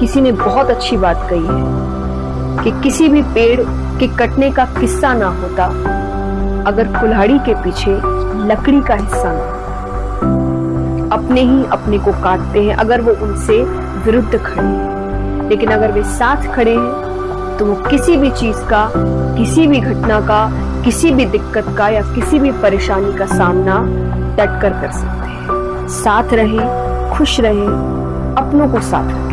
किसी ने बहुत अच्छी बात कही है कि किसी भी पेड़ के कटने का किस्सा ना होता, अगर कुल्हाड़ी के पीछे लकड़ी का हिस्सा ना अपने ही अपने को काटते हैं अगर वो उनसे विरुद्ध खड़े हैं। लेकिन अगर वे साथ खड़े हैं तो वो किसी भी चीज़ का, किसी भी घटना का, किसी भी दिक्कत का या किसी भी परेशानी का सामना डट कर कर सकते हैं। साथ रहे, खुश रहे, अपनों को साथ रखें।